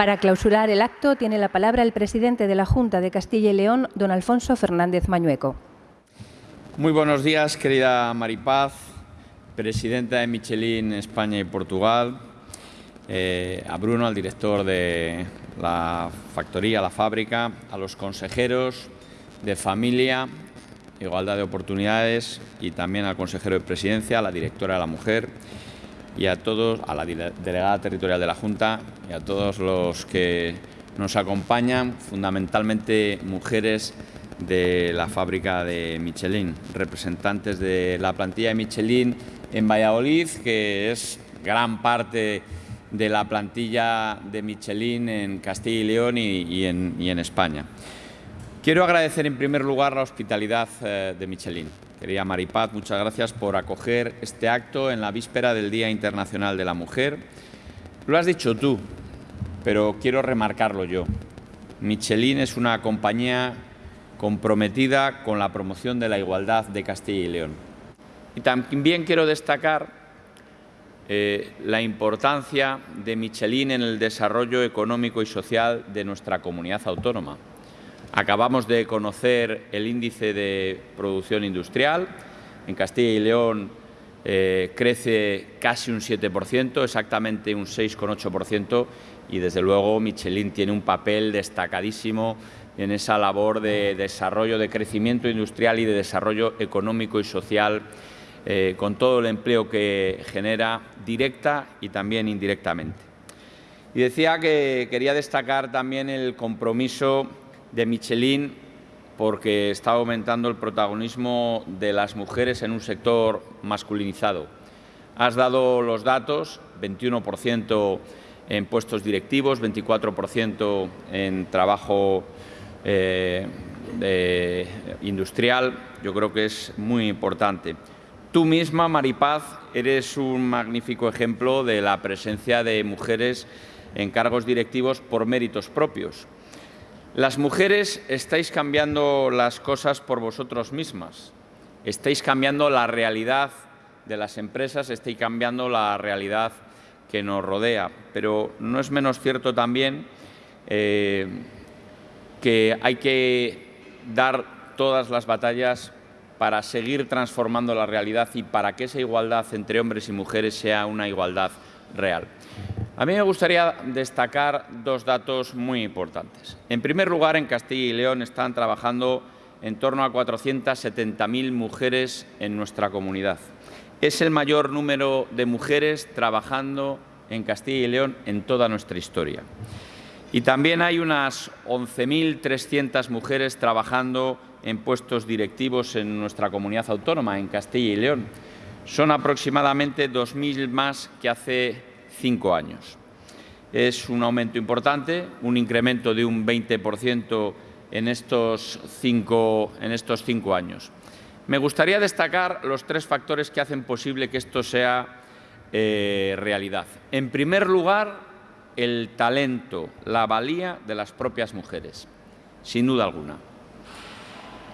Para clausurar el acto tiene la palabra el presidente de la Junta de Castilla y León, don Alfonso Fernández Mañueco. Muy buenos días, querida Maripaz, presidenta de Michelin España y Portugal, eh, a Bruno, al director de la factoría, la fábrica, a los consejeros de familia, igualdad de oportunidades y también al consejero de presidencia, a la directora de la mujer y a todos, a la delegada territorial de la Junta y a todos los que nos acompañan, fundamentalmente mujeres de la fábrica de Michelin, representantes de la plantilla de Michelin en Valladolid, que es gran parte de la plantilla de Michelin en Castilla y León y, en, España. Quiero agradecer en primer lugar la hospitalidad eh, de Michelin. Querida Maripaz, muchas gracias por acoger este acto en la víspera del Día Internacional de la Mujer. Lo has dicho tú, pero quiero remarcarlo yo. Michelin es una compañía comprometida con la promoción de la igualdad de Castilla y León. Y también quiero destacar eh, la importancia de Michelin en el desarrollo económico y social de nuestra comunidad autónoma. Acabamos de conocer el índice de producción industrial. En Castilla y León eh, crece casi un 7%, exactamente un 6,8%, y desde luego Michelin tiene un papel destacadísimo en esa labor de desarrollo, de crecimiento industrial y de desarrollo económico y social, eh, con todo el empleo que genera directa y también indirectamente. Y decía que quería destacar también el compromiso de Michelin porque está aumentando el protagonismo de las mujeres en un sector masculinizado. Has dado los datos, 21% en puestos directivos, 24% en trabajo eh, industrial, yo creo que es muy importante. Tú misma, Maripaz, eres un magnífico ejemplo de la presencia de mujeres en cargos directivos por méritos propios. Las mujeres estáis cambiando las cosas por vosotros mismas, estáis cambiando la realidad de las empresas, estáis cambiando la realidad que nos rodea, pero no es menos cierto también eh, que hay que dar todas las batallas para seguir transformando la realidad y para que esa igualdad entre hombres y mujeres sea una igualdad real. A mí me gustaría destacar dos datos muy importantes. En primer lugar, en Castilla y León están trabajando en torno a 470.000 mujeres en nuestra comunidad. Es el mayor número de mujeres trabajando en Castilla y León en toda nuestra historia. Y también hay unas 11.300 mujeres trabajando en puestos directivos en nuestra comunidad autónoma, en Castilla y León. Son aproximadamente 2.000 más que hace cinco años. Es un aumento importante, un incremento de un 20% en estos, cinco, en estos cinco años. Me gustaría destacar los tres factores que hacen posible que esto sea eh, realidad. En primer lugar, el talento, la valía de las propias mujeres, sin duda alguna.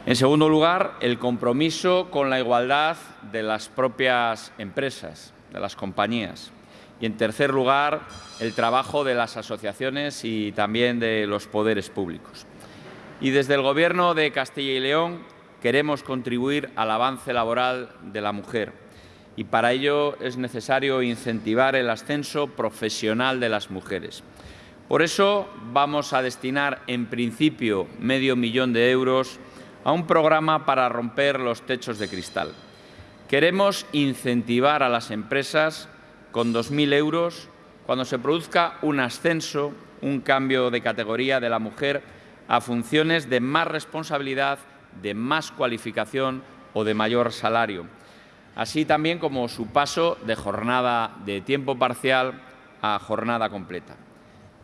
En segundo lugar, el compromiso con la igualdad de las propias empresas, de las compañías. Y, en tercer lugar, el trabajo de las asociaciones y también de los poderes públicos. Y desde el Gobierno de Castilla y León queremos contribuir al avance laboral de la mujer. Y para ello es necesario incentivar el ascenso profesional de las mujeres. Por eso vamos a destinar, en principio, medio millón de euros a un programa para romper los techos de cristal. Queremos incentivar a las empresas con 2.000 euros cuando se produzca un ascenso, un cambio de categoría de la mujer a funciones de más responsabilidad, de más cualificación o de mayor salario, así también como su paso de jornada de tiempo parcial a jornada completa.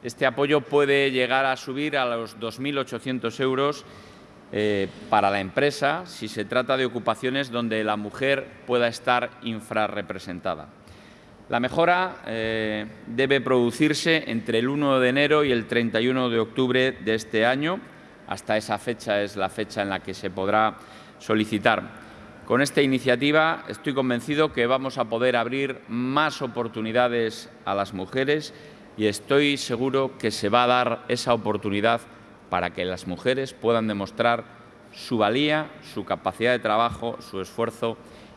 Este apoyo puede llegar a subir a los 2.800 euros eh, para la empresa si se trata de ocupaciones donde la mujer pueda estar infrarrepresentada. La mejora eh, debe producirse entre el 1 de enero y el 31 de octubre de este año. Hasta esa fecha es la fecha en la que se podrá solicitar. Con esta iniciativa estoy convencido que vamos a poder abrir más oportunidades a las mujeres y estoy seguro que se va a dar esa oportunidad para que las mujeres puedan demostrar su valía, su capacidad de trabajo, su esfuerzo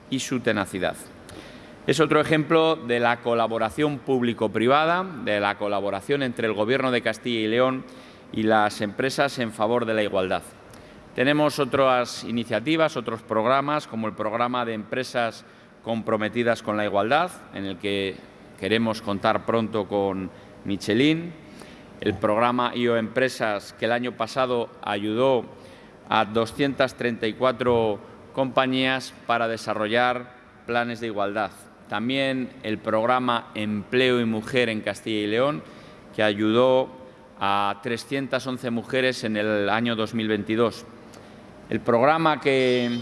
y su tenacidad. Es otro ejemplo de la colaboración público-privada, de la colaboración entre el Gobierno de Castilla y León y las empresas en favor de la igualdad. Tenemos otras iniciativas, otros programas, como el programa de empresas comprometidas con la igualdad, en el que queremos contar pronto con Michelin, el programa IO Empresas, que el año pasado ayudó a 234 compañías para desarrollar planes de igualdad. También el programa Empleo y Mujer en Castilla y León, que ayudó a 311 mujeres en el año 2022. El programa que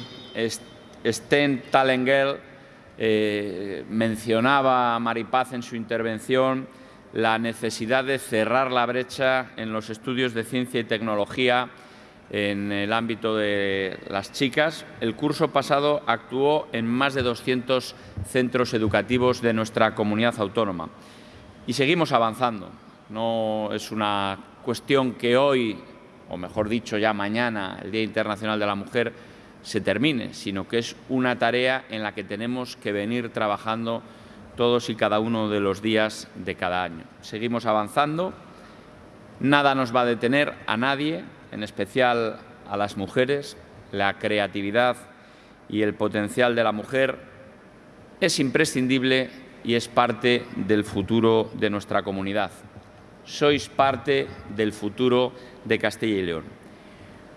Sten Talengel eh, mencionaba a Maripaz en su intervención, la necesidad de cerrar la brecha en los estudios de ciencia y tecnología en el ámbito de las chicas. El curso pasado actuó en más de 200 centros educativos de nuestra comunidad autónoma. Y seguimos avanzando. No es una cuestión que hoy, o mejor dicho ya mañana, el Día Internacional de la Mujer, se termine, sino que es una tarea en la que tenemos que venir trabajando todos y cada uno de los días de cada año. Seguimos avanzando, nada nos va a detener a nadie, en especial a las mujeres, la creatividad y el potencial de la mujer es imprescindible y es parte del futuro de nuestra comunidad. Sois parte del futuro de Castilla y León.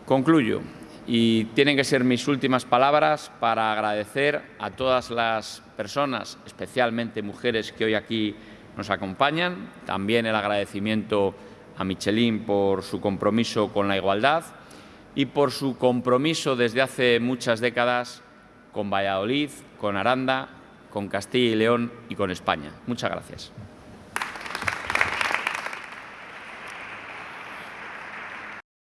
Concluyo y tienen que ser mis últimas palabras para agradecer a todas las personas, especialmente mujeres que hoy aquí nos acompañan, también el agradecimiento a Michelin por su compromiso con la igualdad y por su compromiso desde hace muchas décadas con Valladolid, con Aranda, con Castilla y León y con España. Muchas gracias.